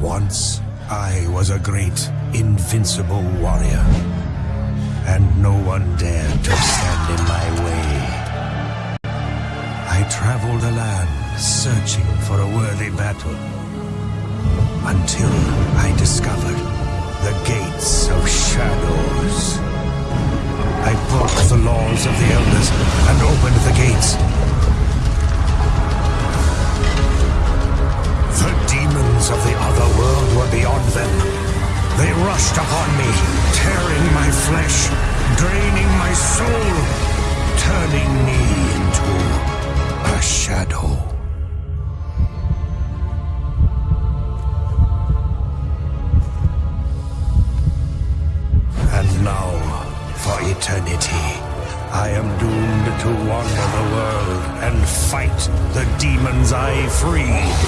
Once, I was a great, invincible warrior. And no one dared to stand in my way. I traveled the land, searching for a worthy battle. Until I discovered the Gates of Shadows. I broke the laws of the Elders and opened the gates. Of the other world were beyond them. They rushed upon me, tearing my flesh, draining my soul, turning me into a shadow. And now, for eternity, I am doomed to wander the world and fight the demons I freed.